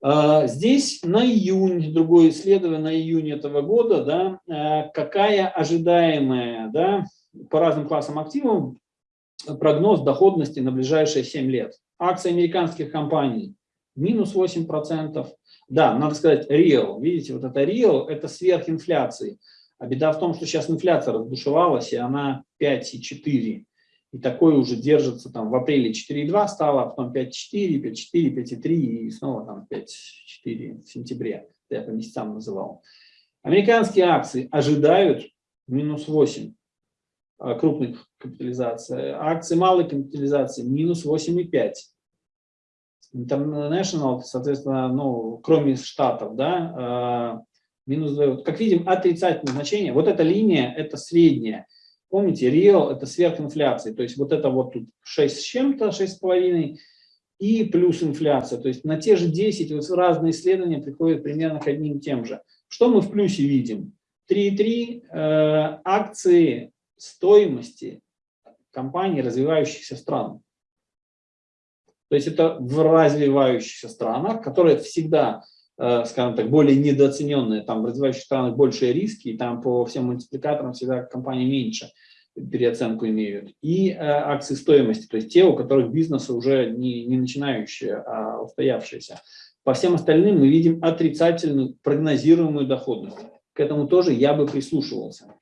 А, здесь на июнь, другое исследование на июнь этого года, да, а, какая ожидаемая да, по разным классам активов прогноз доходности на ближайшие 7 лет. Акции американских компаний минус 8%. Да, надо сказать real. Видите, вот это real – это сверхинфляции. А беда в том, что сейчас инфляция раздушевалась, и она 5,4. И такое уже держится там в апреле 4,2 стало, а потом 5,4, 5,4, 5,3 и снова там 5,4 в сентябре. Я по месяцам называл. Американские акции ожидают минус 8 а, крупных капитализаций. Акции малой капитализации минус 8,5. International, соответственно, ну, кроме штатов, да, а, минус 2. Как видим, отрицательное значение. Вот эта линия, это средняя. Помните, real – это сверхинфляция, то есть вот это вот тут 6 с чем-то, 6,5, и плюс инфляция. То есть на те же 10 вот разные исследования приходят примерно к одним тем же. Что мы в плюсе видим? 3,3 э, акции стоимости компаний развивающихся стран. То есть это в развивающихся странах, которые всегда, скажем так, более недооцененные, там в развивающих странах большие риски, и там по всем мультипликаторам всегда компании меньше переоценку имеют. И э, акции стоимости, то есть те, у которых бизнесы уже не, не начинающие, а устоявшиеся. По всем остальным мы видим отрицательную прогнозируемую доходность. К этому тоже я бы прислушивался.